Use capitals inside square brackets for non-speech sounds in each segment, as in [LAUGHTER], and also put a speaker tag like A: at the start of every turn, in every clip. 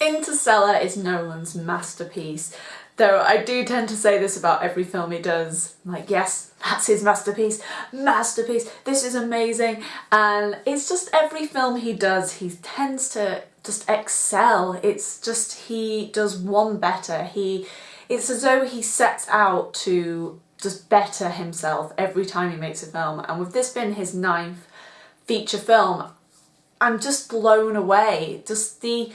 A: Interstellar is Nolan's masterpiece. Though I do tend to say this about every film he does. Like, yes, that's his masterpiece. Masterpiece. This is amazing. And it's just every film he does, he tends to just excel. It's just he does one better. He it's as though he sets out to just better himself every time he makes a film. And with this being his ninth feature film, I'm just blown away. Just the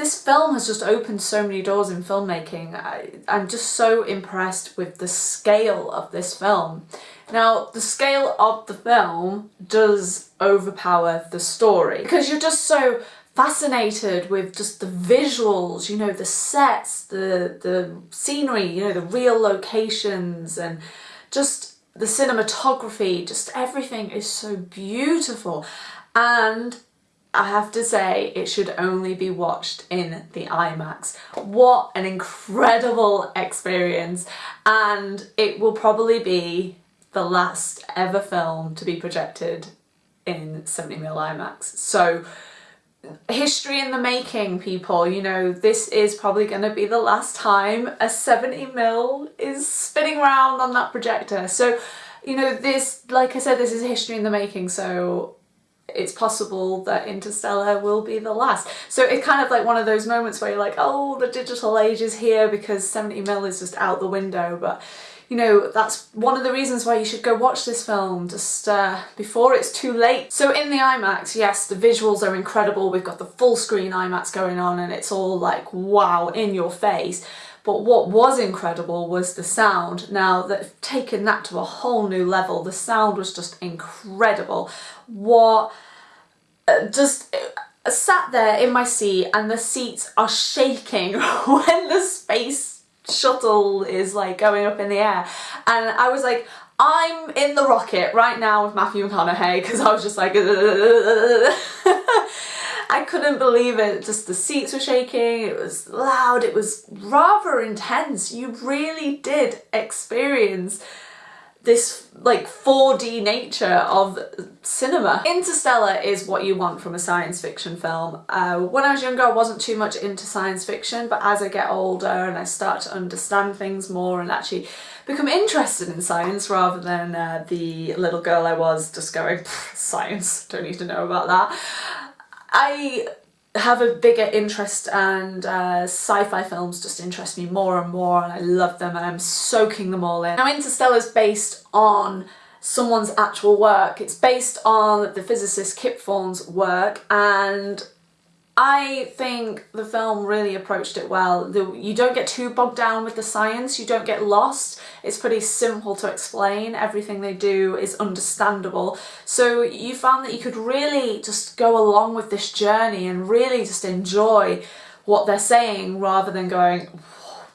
A: this film has just opened so many doors in filmmaking. I, I'm just so impressed with the scale of this film. Now, the scale of the film does overpower the story because you're just so fascinated with just the visuals, you know, the sets, the, the scenery, you know, the real locations and just the cinematography, just everything is so beautiful. And I have to say it should only be watched in the IMAX. What an incredible experience and it will probably be the last ever film to be projected in 70mm IMAX. So history in the making people you know this is probably going to be the last time a 70mm is spinning around on that projector so you know this like I said this is history in the making so it's possible that Interstellar will be the last. So it's kind of like one of those moments where you're like, oh, the digital age is here because 70mm is just out the window. But, you know, that's one of the reasons why you should go watch this film just uh, before it's too late. So in the IMAX, yes, the visuals are incredible. We've got the full screen IMAX going on and it's all like, wow, in your face. But what was incredible was the sound. Now, that taken that to a whole new level. The sound was just incredible. What, uh, just uh, sat there in my seat and the seats are shaking [LAUGHS] when the space shuttle is like going up in the air. And I was like, I'm in the rocket right now with Matthew McConaughey because I was just like [LAUGHS] I couldn't believe it. Just the seats were shaking, it was loud, it was rather intense. You really did experience this like 4D nature of cinema. Interstellar is what you want from a science fiction film. Uh, when I was younger I wasn't too much into science fiction but as I get older and I start to understand things more and actually become interested in science rather than uh, the little girl I was just going [LAUGHS] science, don't need to know about that. I have a bigger interest and uh, sci-fi films just interest me more and more and I love them and I'm soaking them all in. Now Interstellar is based on someone's actual work. It's based on the physicist Kip Thorne's work and I think the film really approached it well. The, you don't get too bogged down with the science, you don't get lost. It's pretty simple to explain. Everything they do is understandable. So you found that you could really just go along with this journey and really just enjoy what they're saying rather than going,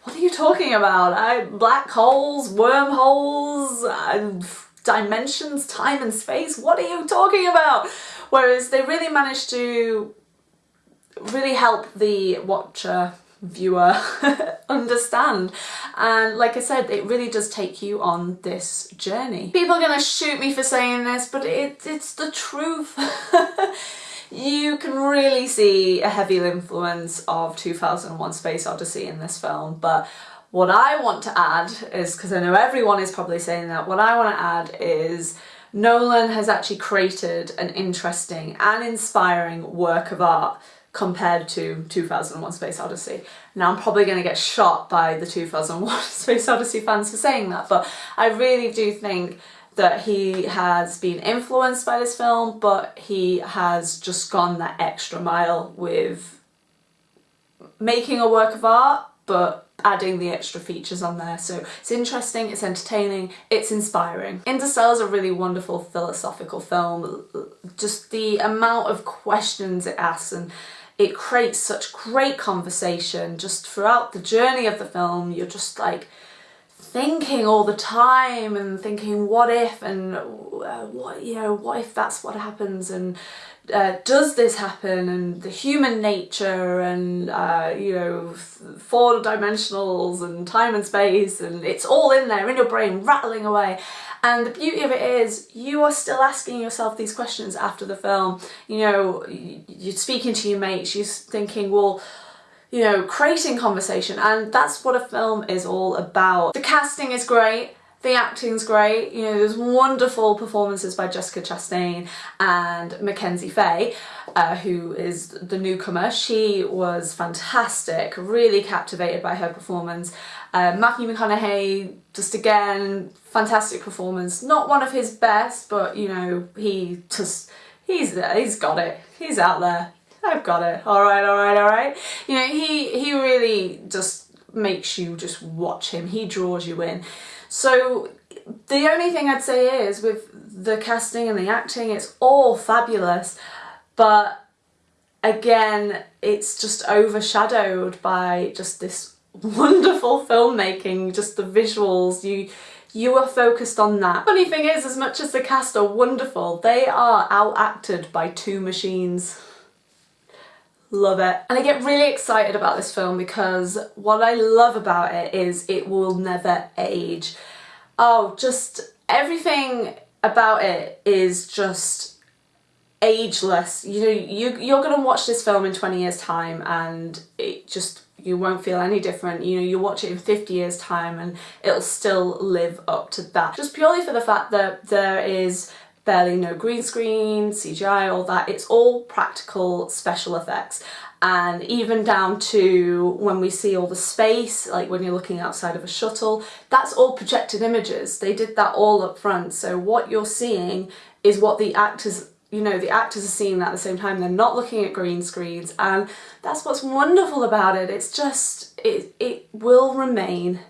A: what are you talking about? I, black holes, wormholes, uh, dimensions, time and space, what are you talking about? Whereas they really managed to really help the watcher viewer [LAUGHS] understand and like I said it really does take you on this journey. People are gonna shoot me for saying this but it, it's the truth. [LAUGHS] you can really see a heavy influence of 2001 Space Odyssey in this film but what I want to add is, because I know everyone is probably saying that, what I want to add is Nolan has actually created an interesting and inspiring work of art compared to 2001 Space Odyssey. Now I'm probably going to get shot by the 2001 [LAUGHS] Space Odyssey fans for saying that, but I really do think that he has been influenced by this film, but he has just gone that extra mile with making a work of art, but adding the extra features on there. So it's interesting, it's entertaining, it's inspiring. Interstellar is a really wonderful philosophical film. Just the amount of questions it asks and it creates such great conversation just throughout the journey of the film. You're just like thinking all the time and thinking what if and uh, what you know what if that's what happens and uh, does this happen and the human nature and uh, you know four dimensionals and time and space and it's all in there in your brain rattling away. And the beauty of it is you are still asking yourself these questions after the film. You know you're speaking to your mates you're thinking well you know, creating conversation and that's what a film is all about. The casting is great, the acting's great, you know, there's wonderful performances by Jessica Chastain and Mackenzie Foy, uh, who is the newcomer. She was fantastic, really captivated by her performance. Uh, Matthew McConaughey, just again, fantastic performance. Not one of his best, but you know, he just, he's he's got it. He's out there. I've got it. All right, all right, all right. You know, he, he really just makes you just watch him. He draws you in. So the only thing I'd say is with the casting and the acting, it's all fabulous, but again, it's just overshadowed by just this [LAUGHS] wonderful filmmaking, just the visuals, you you are focused on that. Funny thing is, as much as the cast are wonderful, they are outacted by two machines. Love it. And I get really excited about this film because what I love about it is it will never age. Oh, just everything about it is just ageless. You know, you, you're going to watch this film in 20 years time and it just, you won't feel any different. You know, you watch it in 50 years time and it'll still live up to that. Just purely for the fact that there is barely no green screen, CGI, all that. It's all practical special effects and even down to when we see all the space, like when you're looking outside of a shuttle, that's all projected images. They did that all up front. So what you're seeing is what the actors you know, the actors are seeing that at the same time. They're not looking at green screens and that's what's wonderful about it. It's just, it, it will remain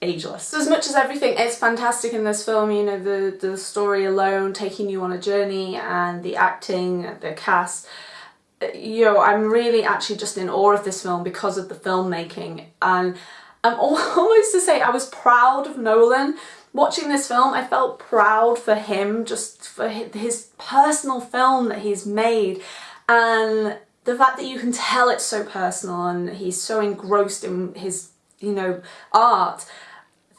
A: ageless. So as much as everything is fantastic in this film, you know, the, the story alone taking you on a journey and the acting, the cast, you know, I'm really actually just in awe of this film because of the filmmaking and I'm [LAUGHS] almost to say I was proud of Nolan. Watching this film, I felt proud for him, just for his personal film that he's made and the fact that you can tell it's so personal and he's so engrossed in his, you know, art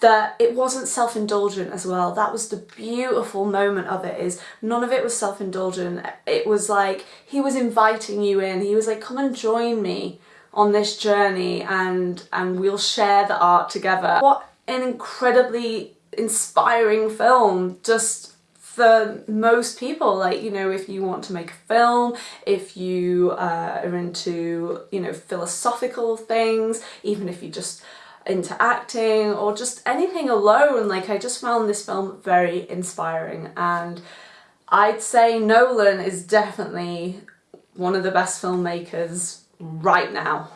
A: that it wasn't self-indulgent as well. That was the beautiful moment of it is none of it was self-indulgent. It was like he was inviting you in. He was like, come and join me on this journey and, and we'll share the art together. What an incredibly inspiring film just for most people like you know if you want to make a film if you uh, are into you know philosophical things even if you just into acting or just anything alone. Like I just found this film very inspiring and I'd say Nolan is definitely one of the best filmmakers right now.